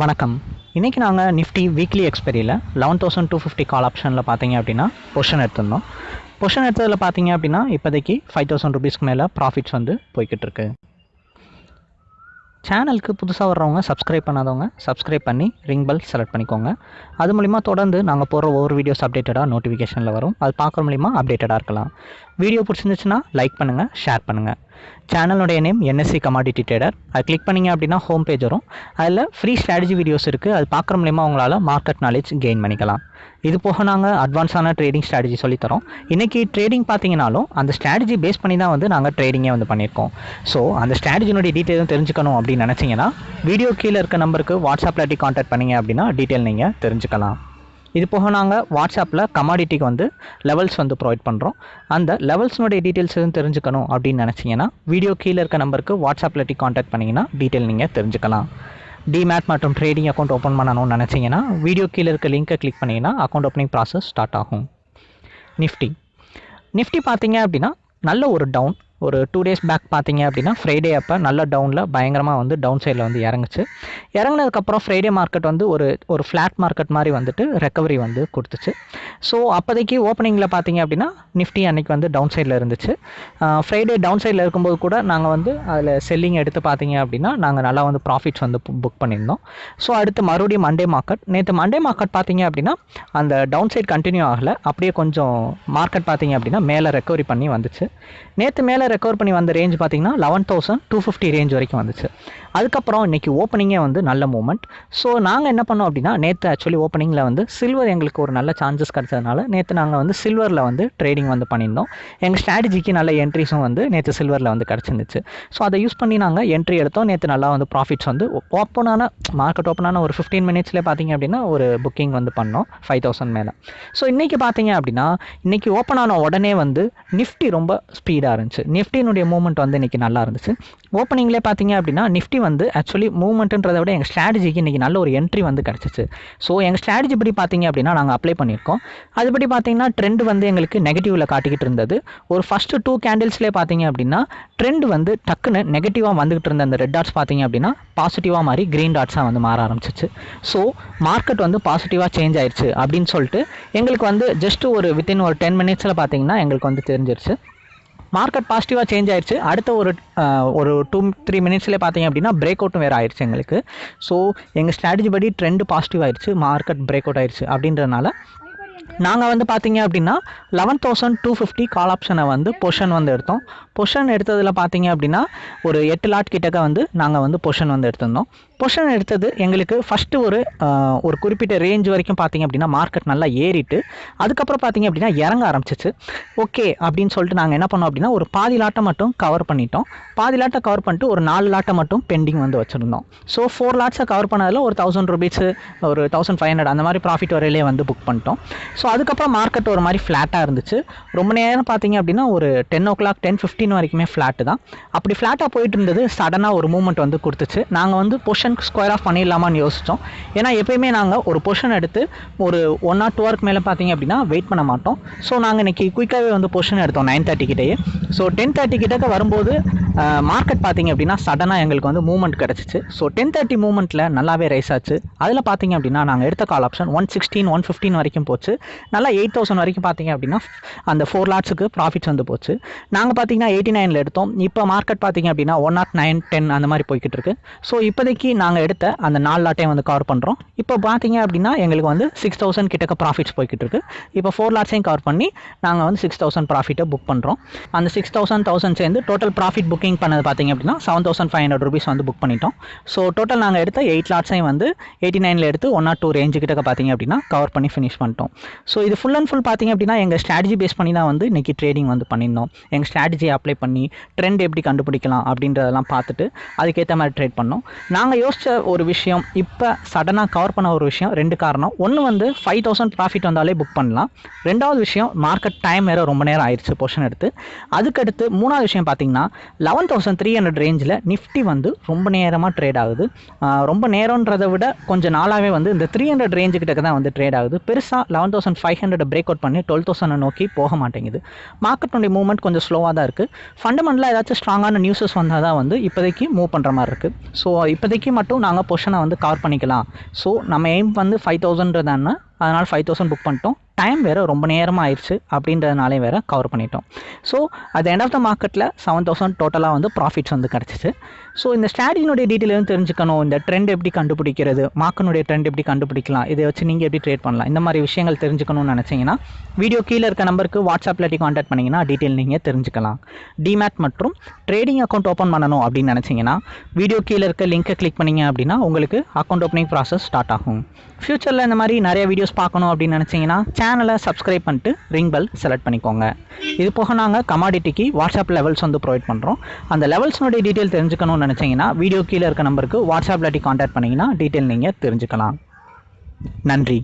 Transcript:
வணக்கம். இன்றைக்கி நாங்கள் Nifty weekly எக்ஸ்பெரியில் eleven thousand two fifty call ஆப்ஷனில் பார்த்தீங்க அப்படின்னா பொஷன் எடுத்திருந்தோம். பொஷன் எடுத்ததில் பார்த்தீங்க அப்படின்னா இப்போதைக்கு ஃபைவ் தௌசண்ட் ருபீஸ்க்கு மேலே ப்ராஃபிட்ஸ் வந்து போய்கிட்டு இருக்கு சேனலுக்கு புதுசாக வர்றவங்க சப்ஸ்கிரைப் பண்ணாதவங்க சப்ஸ்கிரைப் பண்ணி ரிங் பெல் செலக்ட் பண்ணிக்கோங்க. அது மூலிமா தொடர்ந்து நாங்கள் போடுற ஒவ்வொரு வீடியோஸ் அப்டேட்டடாக நோட்டிஃபிகேஷனில் வரும். அது பார்க்குற மூலிமா அப்டேட்டடாக இருக்கலாம். வீடியோ பிடிச்சிருந்துச்சுன்னா லைக் பண்ணுங்கள் ஷேர் பண்ணுங்கள் சேனலுடைய நேம் என்எஸ்சி கமாடிட்டி ட்ரேடர் அது கிளிக் பண்ணிங்க அப்படின்னா ஹோம் பேஜ் வரும். அதில் ஃப்ரீ ஸ்ட்ராட்டஜி வீடியோஸ் இருக்குது அது பார்க்குற மூலிமா உங்களால் மார்க்கெட் நாலேஜ் கெயின் பண்ணிக்கலாம். இது போக நாங்கள் அட்வான்ஸான ட்ரேடிங் ஸ்ட்ராட்டஜி சொல்லித்தரோம் இன்றைக்கி ட்ரேடிங் பார்த்தீங்கனாலும் அந்த ஸ்ட்ராட்டஜி பேஸ் பண்ணி தான் வந்து நாங்கள் ட்ரேடிங்கே வந்து பண்ணியிருக்கோம். ஸோ அந்த ஸ்ட்ராட்டஜினுடைய டீட்டெயிலும் தெரிஞ்சுக்கணும் அப்படின்னு நினச்சிங்கன்னா வீடியோ கீழே இருக்க நம்பருக்கு வாட்ஸ்அப்பில் டி காண்டாக்ட் பண்ணீங்க அப்படின்னா டீட்டெயில் நீங்கள் தெரிஞ்சுக்கலாம். இது போக நாங்கள் வாட்ஸ்அப்பில் கமாடிட்டிக்கு வந்து லெவல்ஸ் வந்து ப்ரொவைட் பண்ணுறோம் அந்த லெவல்ஸ்னுடைய டீட்டெயில்ஸ் எதுவும் தெரிஞ்சுக்கணும் அப்படின்னு நினச்சிங்கன்னா வீடியோ கீழே இருக்க நம்பருக்கு வாட்ஸ்அப்பில் டி காண்டாக்ட் பண்ணிங்கன்னா டீட்டெயில் நீங்கள் தெரிஞ்சுக்கலாம். டிமேட் மற்றும் ட்ரேடிங் அக்கௌண்ட் ஓப்பன் பண்ணணும்னு நினச்சிங்கன்னா வீடியோ கீழே இருக்க லிங்க்கை கிளிக் பண்ணிங்கன்னா அக்கௌண்ட் ஓப்பனிங் ப்ராசஸ் ஸ்டார்ட் ஆகும். நிஃப்டி நிஃப்டி பார்த்தீங்க அப்படின்னா நல்ல ஒரு டவுன் ஒரு டூ டேஸ் பேக் பார்த்தீங்க அப்படின்னா ஃப்ரைடே அப்போ நல்ல டவுனில் பயங்கரமாக வந்து டவுன் சைடில் வந்து இறங்குச்சு. இறங்குனதுக்கப்புறம் ஃப்ரைடே மார்க்கெட் வந்து ஒரு ஒரு ஃப்ளாட் மார்க்கெட் மாதிரி வந்துட்டு ரெக்கவரி வந்து கொடுத்துச்சு. ஸோ அப்போதைக்கு ஓப்பனிங்கில் பார்த்தீங்க அப்படின்னா நிஃப்டி அன்னைக்கு வந்து டவுன் சைடில் இருந்துச்சு. ஃப்ரைடே டவுன் சைடில் இருக்கும்போது கூட நாங்கள் வந்து அதில் செல்லிங் எடுத்து பார்த்தீங்க அப்படின்னா நாங்கள் நல்லா வந்து ப்ராஃபிட்ஸ் வந்து புக் பண்ணியிருந்தோம். ஸோ அடுத்து மறுபடியும் மண்டே மார்க்கெட் நேற்று மண்டே மார்க்கெட் பார்த்தீங்க அப்படின்னா அந்த டவுன் சைட் கண்டினியூ ஆகலை. அப்படியே கொஞ்சம் மார்க்கெட் பார்த்தீங்க அப்படின்னா மேலே ரெக்கவரி பண்ணி வந்துச்சு. நேற்று மேலே ரெக்கவர் பண்ணி வந்த ரேஞ்ச் பார்த்தீங்கன்னா eleven thousand two fifty range வரைக்கும் வந்துச்சு. அதுக்கப்புறம் இன்றைக்கி ஓப்பனிங்கே வந்து நல்ல மூமெண்ட் ஸோ நாங்கள் என்ன பண்ணோம் அப்படின்னா நேற்று ஆக்சுவலி ஓப்பனிங்கில் வந்து சில்வர் எங்களுக்கு ஒரு நல்ல சான்சஸ் கிடச்சதுனால நேற்று நாங்கள் வந்து சில்வரில் வந்து ட்ரேடிங் வந்து பண்ணியிருந்தோம். எங்கள் ஸ்ட்ராட்டஜிக்கு நல்ல என்ட்ரிஸும் வந்து நேற்று சில்வரில் வந்து கிடச்சிருந்துச்சு. ஸோ அதை யூஸ் பண்ணி நாங்கள் என்ட்ரி எடுத்தோம். நேற்று நல்லா வந்து ப்ராஃபிட்ஸ் வந்து ஓப்பனான மார்க்கெட் ஓப்பனான ஒரு ஃபிஃப்டீன் மினிட்ஸ்லேயே பார்த்தீங்க அப்படின்னா ஒரு புக்கிங் வந்து பண்ணோம் ஃபைவ் தௌசண்ட் மேலே. ஸோ இன்றைக்கி பார்த்தீங்க அப்படின்னா இன்றைக்கி ஓப்பன் ஆன உடனே வந்து நிஃப்டி ரொம்ப ஸ்பீடாக இருந்துச்சு. நிஃப்டினுடைய மூவ்மெண்ட் வந்து இன்றைக்கி நல்லா இருந்துச்சு. ஓப்பனிங்லேயே பார்த்தீங்க அப்படின்னா நிஃப்டி வந்து ஆக்சுவலி மூவ்மெண்ட்டுன்றதை விட எங்கள் ஸ்ட்ராட்டஜிக்கு இன்றைக்கி நல்ல ஒரு என்ட்ரி வந்து கிடச்சிச்சு. ஸோ எங்கள் ஸ்ட்ராட்டஜி படி பார்த்தீங்க அப்படின்னா நாங்கள் அப்ளை பண்ணியிருக்கோம். அதுபடி பார்த்தீங்கன்னா ட்ரெண்ட் வந்து எங்களுக்கு நெகட்டிவில் காட்டிக்கிட்டு இருந்தது. ஒரு ஃபஸ்ட்டு டூ கேண்டில்ஸ்லேயே பார்த்தீங்க அப்படின்னா ட்ரெண்ட் வந்து டக்குன்னு நெகட்டிவாக வந்துகிட்டு இருந்த அந்த ரெட் டாட்ஸ் பார்த்தீங்க அப்படின்னா பாசிட்டிவாக மாறி க்ரீன் டாட்ஸாக வந்து மாற ஆரம்பிச்சிச்சு. ஸோ மார்க்கெட் வந்து பாசிட்டிவாக சேஞ்ச் ஆயிடுச்சு அப்படின்னு சொல்லிட்டு எங்களுக்கு வந்து ஜஸ்ட் ஒரு வித்தின் ஒரு டென் மினிட்ஸில் பார்த்தீங்கன்னா எங்களுக்கு வந்து தெரிஞ்சிருச்சு. மார்க்கெட் பாசிட்டிவாக சேஞ்ச் ஆயிடுச்சு அடுத்த ஒரு ஒரு டூ த்ரீ மினிட்ஸ்லேயே பார்த்தீங்க அப்படின்னா பிரேக் அவுட்டும் வேறு ஆயிடுச்சு எங்களுக்கு. ஸோ எங்கள் ஸ்ட்ராட்டஜி படி ட்ரெண்டு பாசிட்டிவ் ஆயிடுச்சு மார்க்கெட் பிரேக் அவுட் ஆயிடுச்சு அப்படின்றனால நாங்கள் வந்து பார்த்தீங்க அப்படின்னா eleven thousand two fifty call ஆப்ஷனை வந்து பொஷன் வந்து எடுத்தோம். பொஷன் எடுத்ததில் பார்த்தீங்க அப்படின்னா ஒரு எட்டு லாட் கிட்டக்க வந்து நாங்கள் வந்து பொஷன் வந்து எடுத்திருந்தோம். பொஷன் எடுத்தது எங்களுக்கு ஃபஸ்ட்டு ஒரு ஒரு குறிப்பிட்ட ரேஞ்ச் வரைக்கும் பார்த்தீங்க அப்படின்னா மார்க்கெட் நல்லா ஏறிட்டு அதுக்கப்புறம் பார்த்தீங்க அப்படின்னா இறங்க ஆரம்பிச்சிச்சு. ஓகே அப்படின்னு சொல்லிட்டு நாங்கள் என்ன பண்ணோம் அப்படின்னா ஒரு பாதி லாட்டை மட்டும் கவர் பண்ணிட்டோம். பாதி லாட்டை கவர் பண்ணிட்டு ஒரு நாலு லாட்டை மட்டும் பெண்டிங் வந்து வச்சுருந்தோம். ஸோ ஃபோர் லாட்ஸை கவர் பண்ணதில் ஒரு தௌசண்ட் ருபீஸ் ஒரு தௌசண்ட் ஃபைவ் ஹண்ட்ரட் அந்த மாதிரி ப்ராஃபிட் வரையிலே வந்து புக் பண்ணிட்டோம். ஸோ அதுக்கப்புறம் மார்க்கெட் ஒரு மாதிரி ஃப்ளாட்டாக இருந்துச்சு. ரொம்ப நேரம் பார்த்தீங்க அப்படின்னா ஒரு ten o'clock ten fifteen வரைக்குமே ஃப்ளாட்டு தான். அப்படி ஃப்ளாட்டாக போயிட்டு இருந்தது சடனாக ஒரு மூமெண்ட் வந்து கொடுத்துச்சு. நாங்கள் வந்து பொஷன் ஸ்கொயர் ஆஃப் பண்ணிடலாமான்னு யோசித்தோம் ஏன்னா எப்பயுமே நாங்கள் ஒரு பொஷன் எடுத்து ஒரு ஒன் ஆர் டூ ஹவருக்கு மேலே பார்த்தீங்க அப்படின்னா வெயிட் பண்ண மாட்டோம். ஸோ நாங்கள் இன்றைக்கி குயிக்காகவே வந்து பொஷன் எடுத்தோம் நைன் தேர்ட்டி கிட்டேயே. ஸோ டென் தேர்ட்டி கிட்டக்க வரும்போது மார்க்கெட் பார்த்தீங்க அப்படின்னா சடனாக எங்களுக்கு வந்து மூவ்மெண்ட் கிடச்சிச்சு. ஸோ டென் தேர்ட்டி மூவ்மெண்ட்டில் நல்லாவே ரைஸ் ஆச்சு. அதில் பார்த்தீங்க அப்படின்னா நாங்கள் எடுத்த call option one sixteen one fifteen வரைக்கும் போச்சு. நல்லா எயிட் தௌசண்ட் வரைக்கும் பார்த்தீங்க அப்படின்னா அந்த ஃபோர் லாட்ஸுக்கு ப்ராஃபிட்ஸ் வந்து போச்சு. நாங்கள் பார்த்தீங்கன்னா எயிட்டி நைனில் எடுத்தோம். இப்போ மார்க்கெட் பார்த்தீங்க அப்படின்னா ஒன் நாட் நைன் டென் அந்த மாதிரி போய்கிட்டு இருக்கு. ஸோ இப்போதைக்கு நாங்கள் எடுத்த அந்த நாலு லாட்டையும் வந்து கவர் பண்ணுறோம் இப்போ பார்த்தீங்க அப்படின்னா எங்களுக்கு வந்து சிக்ஸ் தௌசண்ட் கிட்டக்க ப்ராஃபிட்ஸ் போய்கிட்டு இருக்கு. இப்போ ஃபோர் லாட்ஸையும் கவர் பண்ணி நாங்கள் வந்து சிக்ஸ் தௌசண்ட் ப்ராஃபிட்டை புக் பண்ணுறோம் அந்த சிக்ஸ் தௌசண்ட் தௌசண்ட் சேர்ந்து டோட்டல் ப்ராஃபிட் புக்கிங் பண்ணது பார்த்தீங்க அப்படின்னா seven thousand five hundred rupees வந்து புக் பண்ணிட்டோம். ஸோ டோட்டல் நாங்கள் எடுத்த எயிட் லாட்ஸையும் வந்து எயிட்டி நைனில் எடுத்து ஒன் ஆர் டூ ரேஞ்சு கிட்டக்க பார்த்தீங்க அப்படின்னா கவர் பண்ணி ஃபினிஷ் பண்ணிட்டோம். ஸோ இது ஃபுல் அண்ட் ஃபுல் பார்த்தீங்க அப்படின்னா எங்கள் ஸ்ட்ராட்டஜி பேஸ் பண்ணி தான் வந்து இன்றைக்கி ட்ரேடிங் வந்து பண்ணியிருந்தோம். எங்கள் ஸ்ட்ராட்டஜியை அப்ளை பண்ணி ட்ரெண்ட் எப்படி கண்டுபிடிக்கலாம் அப்படின்றதெல்லாம் பார்த்துட்டு அதுக்கேற்ற மாதிரி ட்ரேட் பண்ணோம். நாங்கள் யோசித்த ஒரு விஷயம் இப்போ சடனாக கவர் பண்ண ஒரு விஷயம் ரெண்டு காரணம். ஒன்று வந்து ஃபைவ் தௌசண்ட் ப்ராஃபிட் வந்தாலே புக் பண்ணலாம். ரெண்டாவது விஷயம் மார்க்கெட் டைம் வேறு ரொம்ப நேரம் ஆயிடுச்சு போர்ஷன் எடுத்து. அதுக்கடுத்து மூணாவது விஷயம் பார்த்தீங்கன்னா லெவன் தௌசண்ட் த்ரீ ஹண்ட்ரட் ரேஞ்சில் நிஃப்டி வந்து ரொம்ப நேரமாக ட்ரேட் ஆகுது. ரொம்ப நேரன்றதை விட கொஞ்சம் நாளாகவே வந்து இந்த த்ரீ ஹண்ட்ரட் ரேஞ்சுக்கிட்ட தான் வந்து ட்ரேட் ஆகுது. பெருசாக eleven thousand five hundred break out பண்ணி டுவெல் தௌசண்ட் நோக்கி போக மாட்டேங்குது. மார்க்கெட்டுடைய மூவ்மெண்ட் கொஞ்சம் ஸ்லோவாக தான் இருக்குது ஃபண்டமெண்டலாக ஏதாச்சும் ஸ்ட்ராங்கான நியூஸஸ் வந்தால் தான் வந்து இப்போதைக்கு மூவ் பண்ணுற மாதிரி இருக்குது ஸோ இப்போதைக்கு மட்டும் நாங்கள் பொஷனை வந்து கவர் பண்ணிக்கலாம். ஸோ நம்ம எய்ம் வந்து ஃபைவ் தௌசண்ட்றதான அதனால் ஃபைவ் தௌசண்ட் புக் பண்ணிட்டோம். டைம் வேறு ரொம்ப நேரமாக ஆயிடுச்சு அப்படின்றதுனாலே வேறு கவர் பண்ணிட்டோம். So at end of the மார்க்கெட்டில் செவன் தௌசண்ட் டோட்டலாக வந்து ப்ராஃபிட்ஸ் வந்து கிடச்சிச்சு. ஸோ இந்த ஸ்ட்ராட்டஜினுடைய டீட்டெயில் வந்து தெரிஞ்சுக்கணும்? இந்த ட்ரெண்ட் எப்படி கண்டுபிடிக்கிறது? மார்க்கனுடைய ட்ரெண்ட் எப்படி கண்டுபிடிக்கலாம்? இதை வச்சு நீங்கள் எப்படி ட்ரேட் பண்ணலாம்? இந்த மாதிரி விஷயங்கள் தெரிஞ்சுக்கணும்னு நினச்சிங்கன்னா வீடியோ கீழே இருக்க நம்பருக்கு வாட்ஸ்அப்பில் காண்டாக்ட் பண்ணிங்கன்னா டீட்டெயில் நீங்கள் தெரிஞ்சுக்கலாம். டிமேட் மற்றும் ட்ரேடிங் அக்கௌண்ட் ஓப்பன் பண்ணணும் அப்படின்னு நினச்சிங்கன்னா வீடியோ கீழே இருக்க லிங்கை கிளிக் பண்ணீங்க அப்படின்னா உங்களுக்கு அக்கௌண்ட் ஓப்பனிங் ப்ராசஸ் ஸ்டார்ட் ஆகும். ஃப்யூச்சரில் இந்த மாதிரி நிறைய வீடியோஸ் பார்க்கணும் அப்படின்னு நினச்சிங்கன்னா சேனலை சப்ஸ்கிரைப் பண்ணிட்டு ரிங் பெல் செலக்ட் பண்ணிக்கோங்க. இது போக நாங்கள் கமாடிட்டிக்கு வாட்ஸ்அப் லெவல்ஸ் வந்து ப்ரொவைட் பண்ணுறோம் அந்த லெவல்ஸ்னுடைய டீட்டெயில் தெரிஞ்சுக்கணும்னு நினச்சிங்கன்னா வீடியோ கீழே இருக்க நம்பருக்கு வாட்ஸ்அப்பில் காண்டாக்ட் பண்ணிங்கன்னா டீட்டெயில் நீங்கள் தெரிஞ்சுக்கலாம். நன்றி.